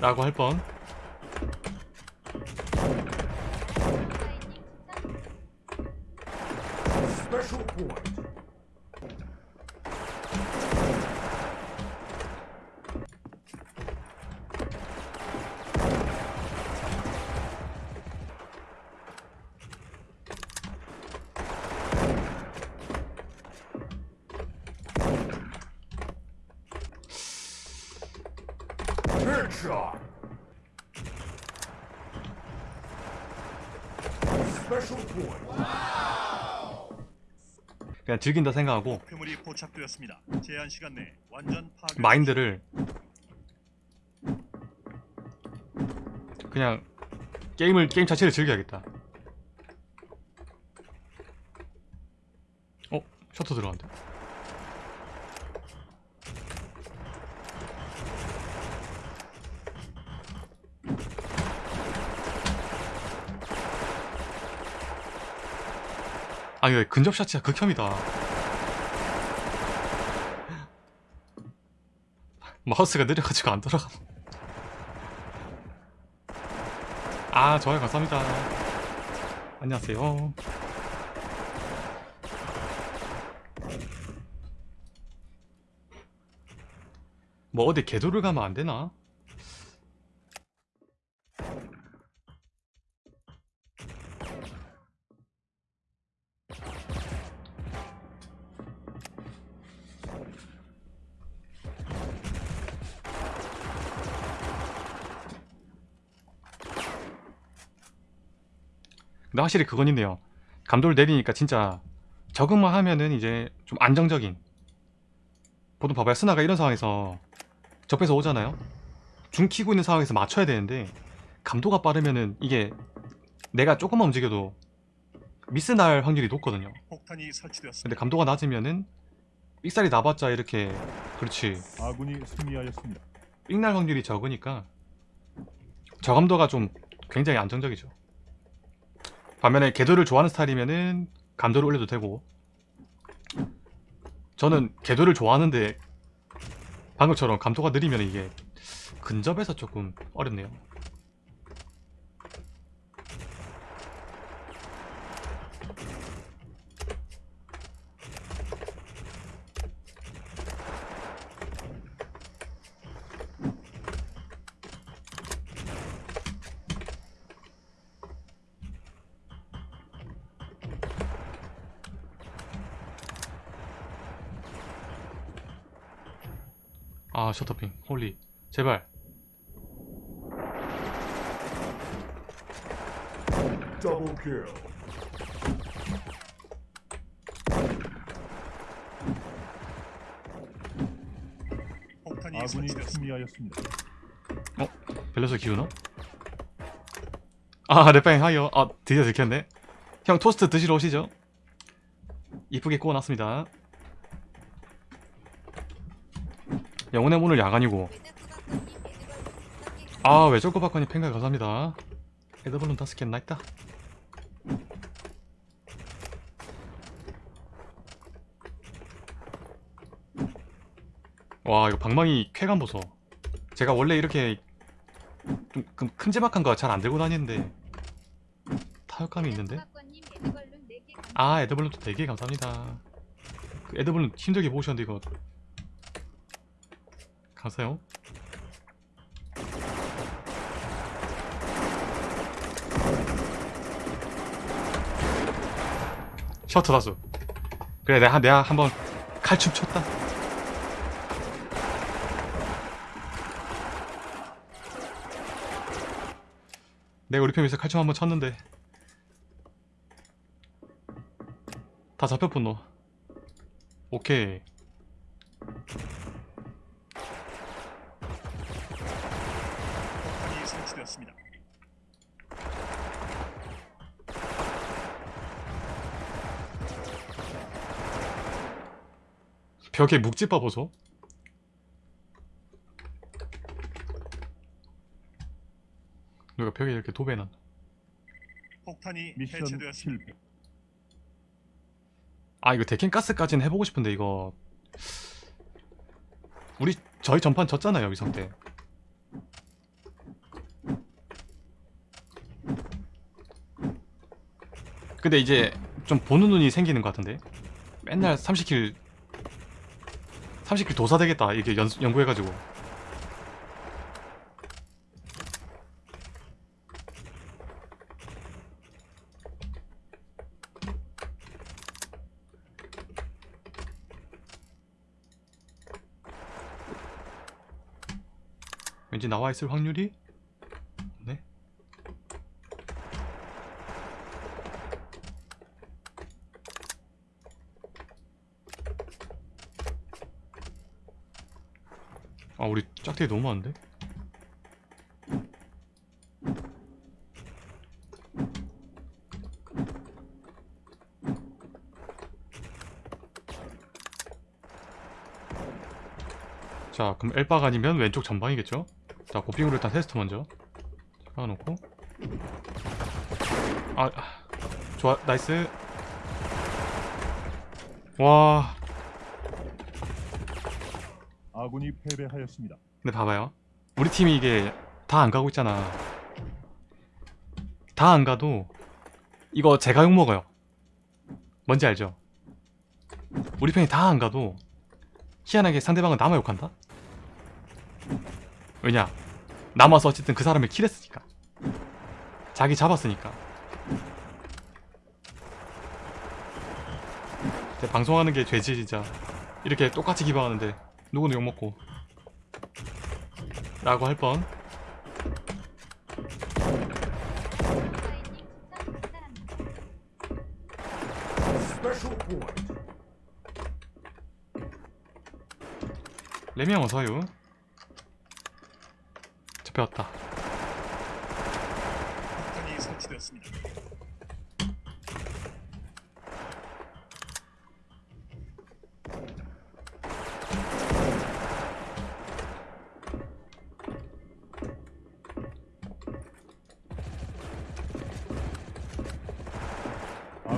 라고 할 뻔. Special point. Headshot. Special point. 그냥 즐긴다 생각하고 목표물이 포착되었습니다. 제한 시간 내에 완전 파괴. 마인드를 그냥 게임을 게임 자체를 즐겨야겠다. 어? 셔터 들어간대. 아 이거 근접샷 진짜 극혐이다. 마우스가 느려가지고 안 돌아가. 아 좋아요 감사합니다. 안녕하세요. 뭐 어디 개도를 가면 안 되나? 근데 확실히 그건 있네요. 감도를 내리니까 진짜 적응만 하면은 이제 좀 안정적인 보통 봐봐요. 스나가 이런 상황에서 접해서 오잖아요. 중 키고 있는 상황에서 맞춰야 되는데 감도가 빠르면은 이게 내가 조금만 움직여도 미스 날 확률이 높거든요. 근데 감도가 낮으면은 삑살이 나봤자 이렇게 그렇지 아군이 승리하였습니다. 삑날 확률이 적으니까 저감도가 좀 굉장히 안정적이죠. 반면에 궤도를 좋아하는 스타일이면은 감도를 올려도 되고 저는 궤도를 좋아하는데 방금처럼 감도가 느리면 이게 근접에서 조금 어렵네요. 아 셔터핑 홀리 제발 Double kill. 폭탄이 아군이. 승리하였습니다. 밸런스 기우나? 아 랩방 하이어 아 드디어 들켰네 형 토스트 드시러 오시죠 이쁘게 구워놨습니다 영혼의 문을 야간이고. 아 외절고박관이 팬가 감사합니다. 에드블룬 다섯 개 나 있다. 와 이거 방망이 쾌감 보소. 제가 원래 이렇게 좀 금- 큼지막한 거 잘 안 들고 다니는데 타격감이 있는데? 아 에드블룬도 4개 감사합니다. 그 에드블룬 힘들게 보셨는데 이거 감사해요. 셔터 다수. 그래 내가, 내가 한번 칼춤 췄다. 내가 우리 편에서 칼춤 한번 쳤는데. 다 잡혔군 너. 오케이 폭탄이 설치 되었습니다. 벽에 묵집봐 보소 누가 벽에 이렇게 도배는 폭탄이 미션 해체되었습니다. 실패. 아 이거 데킹가스까지는 해보고 싶은데 이거 우리 저희 전판 졌잖아요 여기서 때 근데 이제 좀 보는 눈이 생기는 것 같은데? 맨날 30킬 30킬 도사 되겠다. 이게 연, 연구해가지고. 왠지 나와 있을 확률이 네 아 우리 짝대기 너무 많은데? 자 그럼 엘바가 아니면 왼쪽 전방이겠죠? 자 고핑으로 일단 테스트 먼저. 박아놓고. 아 아, 좋아 nice. 와 아군이 패배하였습니다. 근데 봐봐요. 우리 팀이 이게 다 안 가고 있잖아. 다 안 가도 이거 제가 욕 먹어요. 뭔지 알죠? 우리 편이 다 안 가도 희한하게 상대방은 남아 욕한다? 왜냐? 남아서 어쨌든 그 사람을 킬했으니까. 자기 잡았으니까. 방송하는 게 죄지 진짜. 이렇게 똑같이 기방하는데 누구는 욕 먹고. 라고 할 뻔. 레미형 어서요. 잡혀왔다. 폭탄이 설치되었습니다.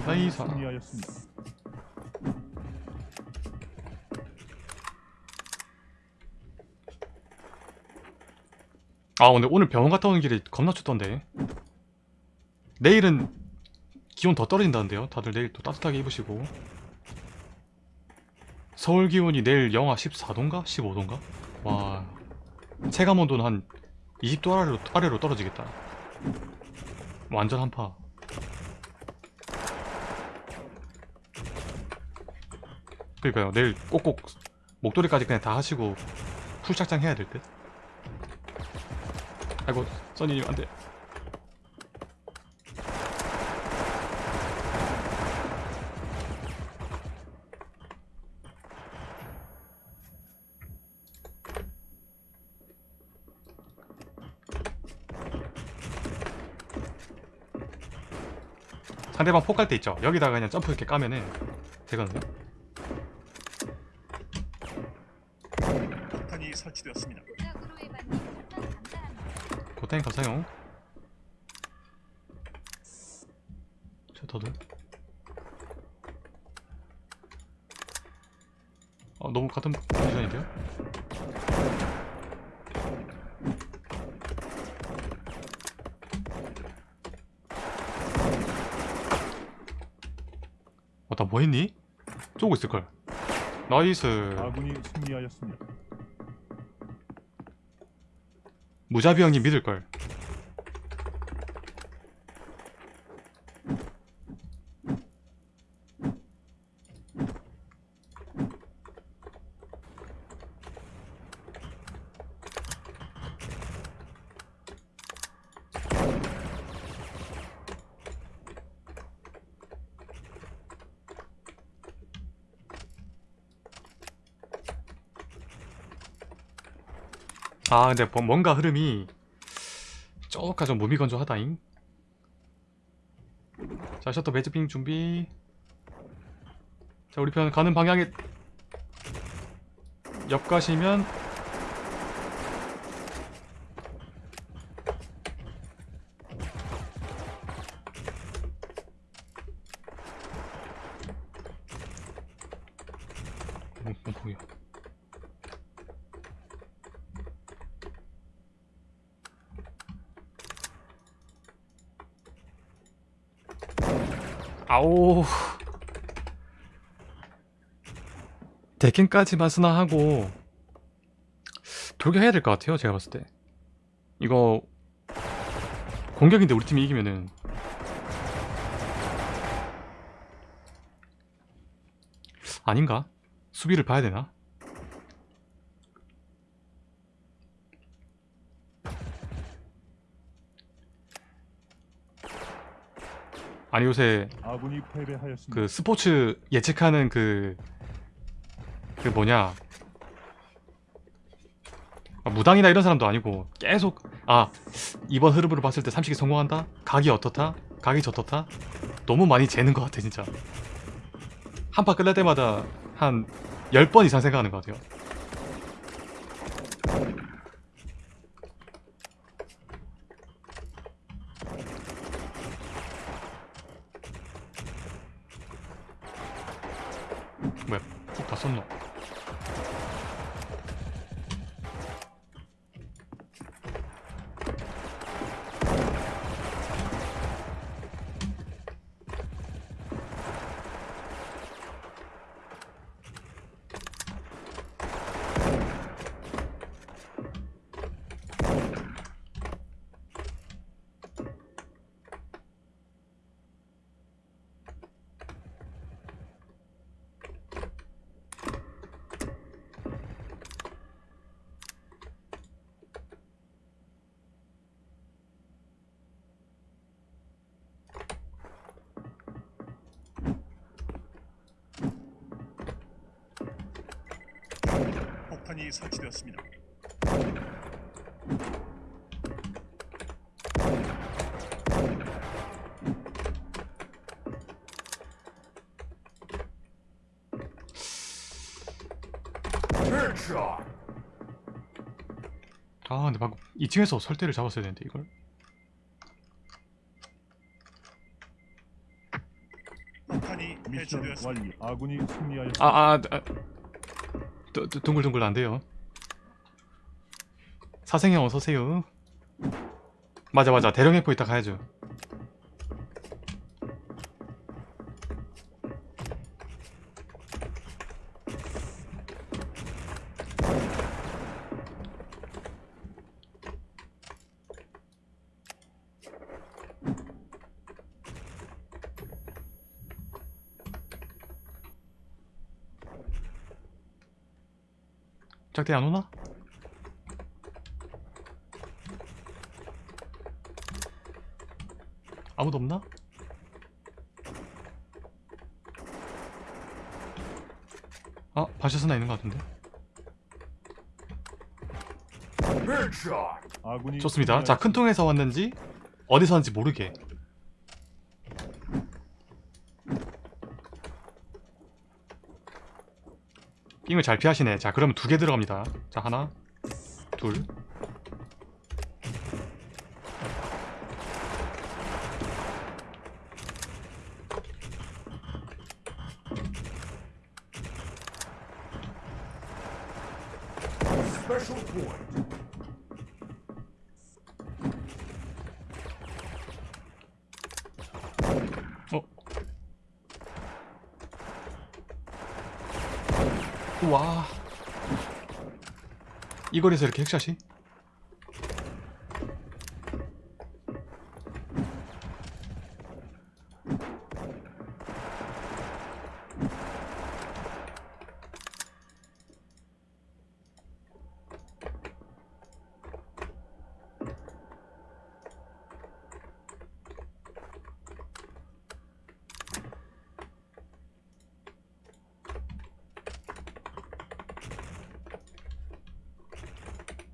승리하였습니다. 아 근데 오늘 병원 갔다 오는 길에 겁나 춥던데. 내일은 기온 더 떨어진다는데요. 다들 내일 또 따뜻하게 입으시고. 서울 기온이 내일 영하 14도인가? 15도인가? 와 체감 온도는 한 20도 아래로, 아래로 떨어지겠다. 완전 한파. 그러니까요. 내일 꼭꼭 목도리까지 그냥 다 하시고 풀착장 해야 될 듯. 아이고 써니님 안돼 상대방 폭갈 때 있죠 여기다가 그냥 점프 이렇게 까면은 되거든요 고탱 감사용 셔터들 어 너무 같은 디자인인데요? 어나 뭐했니? 쪼고 있을걸 나이스 아군이 승리하였습니다. 무자비 형님 믿을걸 아 근데 뭐- 뭔가 흐름이 조금 좀 무미건조하다잉. 자 셔터 매즈핑 준비. 자 우리 편 가는 방향에 옆 가시면 뭐, 뭐 보여 아오 대캔까지만 스나 하고 돌격해야 될 것 같아요 제가 봤을 때 이거 공격인데 우리 팀이 이기면은 아닌가? 수비를 봐야 되나? 아니 요새. 그 스포츠 예측하는 그, 그 뭐냐. 아, 무당이나 이런 사람도 아니고 계속, 아, 이번 흐름으로 봤을 때 삼식이 성공한다? 각이 어떻다? 각이 저떻다? 너무 많이 재는 것 같아, 진짜. 한 파 끝날 때마다 한 10번 이상 생각하는 것 같아요. 뭐야, 푹다 썼노? 폭탄이 설치되었습니다. 아, 근데 방금 2층에서 설대를 잡았어야 되는데, 이걸. 폭탄이 미션 해체되었습니다. 완료. 아군이 승리하였습니다. 아, 아, 아. 둥글둥글 안 돼요. 사생형 어서오세요. 맞아, 맞아. 대령 해포 이따 가야죠. 짝대 안 오나? 아무도 없나? 아, 바샤스나 있는 것 같은데. 좋습니다. 자. 큰 통에서 왔는지 어디서 왔는지 모르게. 빙을 잘 피하시네. 자, 그러면 두 개 들어갑니다. 자, 하나, 둘. Special point. 어? 와. 이 거리에서 이렇게 핵샷이?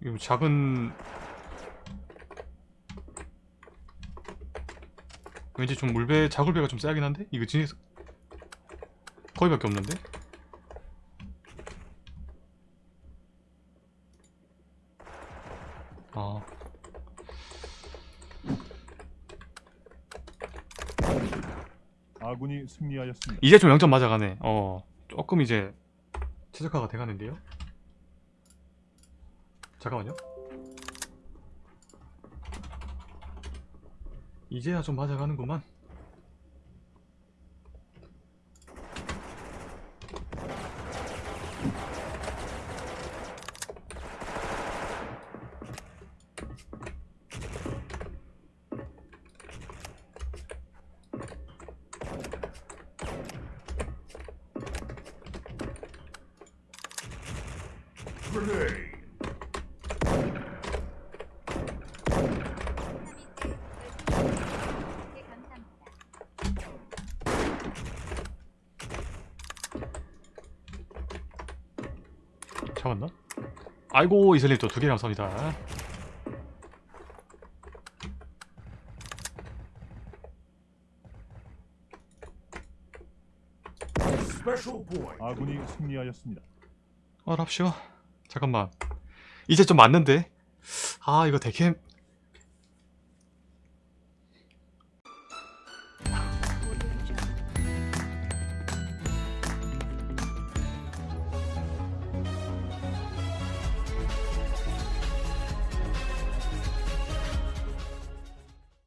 이거 작은 왠지 좀 물배 자굴배가 좀 세긴 한데? 이거 진짜 거의밖에 없는데? 아. 아군이 승리하였습니다. 이제 좀 0점 맞아가네. 어 조금 이제 최적화가 돼가는데요 잠깐만요 이제야 좀 맞아가는구만 Grenade! 잡았나? 아이고 이슬님 또 두 개 감사합니다. 아군이 승리하였습니다. 어 랍쇼 잠깐만 이제 좀 맞는데 아 이거 대캠